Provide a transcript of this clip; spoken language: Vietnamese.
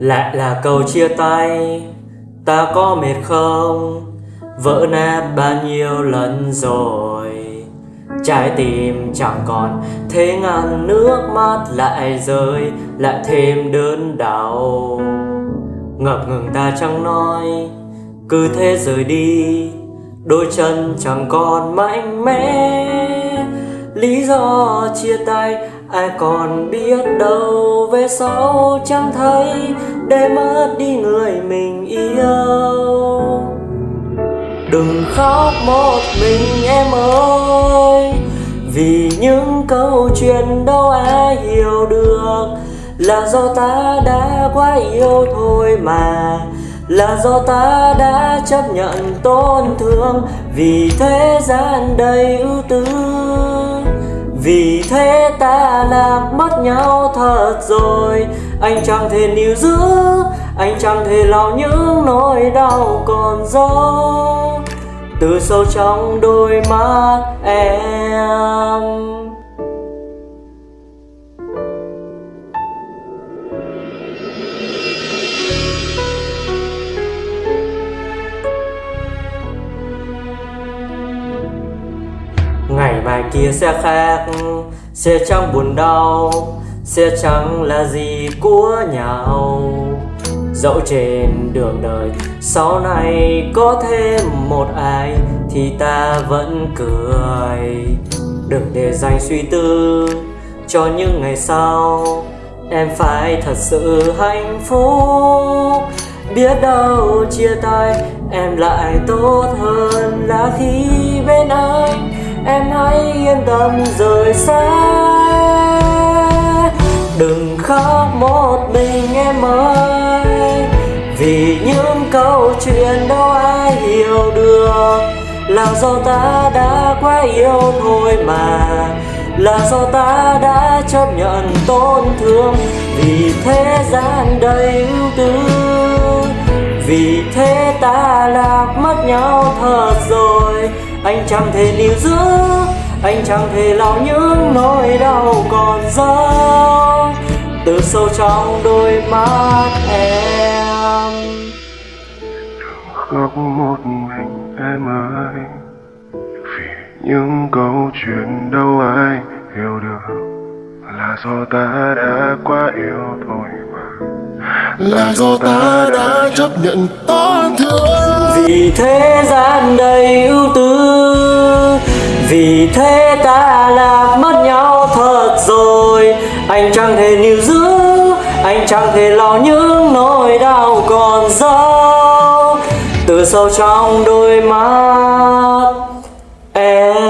lại là câu chia tay, ta có mệt không? Vỡ nát bao nhiêu lần rồi? Trái tim chẳng còn, thế ngàn nước mắt lại rơi, lại thêm đớn đau. Ngập ngừng ta chẳng nói, cứ thế rời đi. Đôi chân chẳng còn mạnh mẽ. Lý do chia tay ai còn biết đâu về sau chẳng thấy để mất đi người mình yêu. Đừng khóc một mình em ơi, vì những câu chuyện đâu ai hiểu được. Là do ta đã quá yêu thôi mà, là do ta đã chấp nhận tổn thương. Vì thế gian đầy ưu tư vì thế ta lạc mất nhau thật rồi. Anh chẳng thể níu giữ, anh chẳng thể lau những nỗi đau còn dấu. Từ sâu trong đôi mắt em kia xe khác. Xe trắng buồn đau xe trắng là gì của nhau. Dẫu trên đường đời, sau này có thêm một ai, thì ta vẫn cười. Đừng để dành suy tư cho những ngày sau. Em phải thật sự hạnh phúc. Biết đâu chia tay, em lại tốt hơn là khi bên anh em hãy yên tâm, rời xa. Đừng khóc một mình em ơi. Vì những câu chuyện đâu ai hiểu được. Là do ta đã quá yêu thôi mà. Là do ta đã chấp nhận tổn thương. Vì thế gian đầy ưu tư. Vì thế ta lạc mất nhau anh chẳng thể níu giữ anh chẳng thể lau những nỗi đau còn dấu. Từ sâu trong đôi mắt em. Khóc một mình em ơi vì những câu chuyện đâu ai hiểu được. Là do ta đã quá yêu thôi mà. Là do ta đã chấp nhận tổn thương. Vì thế gian đầy ưu tư vì thế ta lạc mất nhau thật rồi. Anh chẳng thể níu giữ, anh chẳng thể lo những nỗi đau còn dấu. Từ sâu trong đôi mắt em.